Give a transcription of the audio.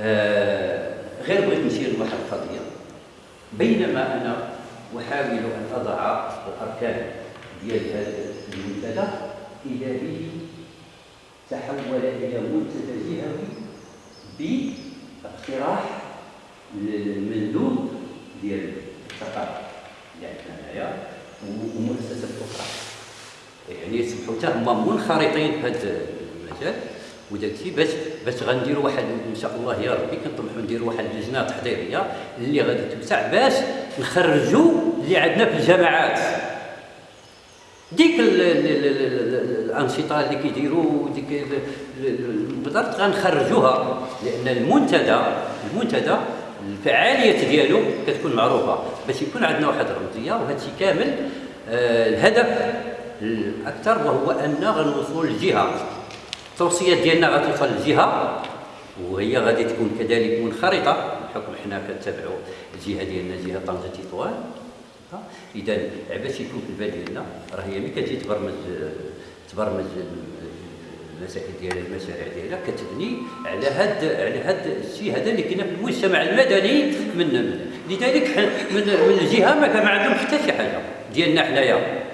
آه غير بغيت نشير لواحد القضية. بينما أنا أحاول أن أضع الأركان ديال هذا المنتدى اذا به تحول إلى منتدى جهوي بإقتراح المندوب ديال الثقافه اللي عندنا هنايا ومؤسسات أخرى. يعني يسمحوا حتى هما منخرطين في هذا المجال. وداك الشيء باش باش غنديروا واحد إن شاء الله يا ربي كنطمحوا نديروا واحد اللجنه تحضيرية اللي غادي توسع باش نخرجوا اللي عندنا في الجامعات. ديك الأنشطة اللي كيديروا ديك بالضبط غنخرجوها لأن المنتدى المنتدى الفعالية ديالو كتكون معروفة. باش يكون عندنا واحد الرمزية وهذا الشيء كامل آه الهدف الأكثر وهو أن غنوصلوا للجهة. التوصيات ديالنا غتوصل للجهه وهي غادي تكون كذلك منخرطة. بحكم حنا كنتابعوا الجهة ديالنا جهة طنجة تطوان. إذا باش يكون في البال ديالنا راه هي ملي كتجي تبرمج تبرمج المسائل ديال المشاريع ديالها كتبني على هاد على هاد الشيء هذا اللي كاين في المجتمع المدني من لذلك من من الجهه ما كان ما عندهم حتى شي حاجة. ديالنا حنايا.